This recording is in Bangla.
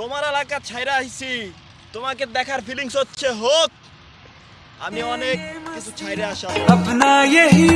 তোমার এলাকা ছাইরা আইছি, তোমাকে দেখার ফিলিংস হচ্ছে হোক। আমি অনেক কিছু ছাইরা আসা আপনা यही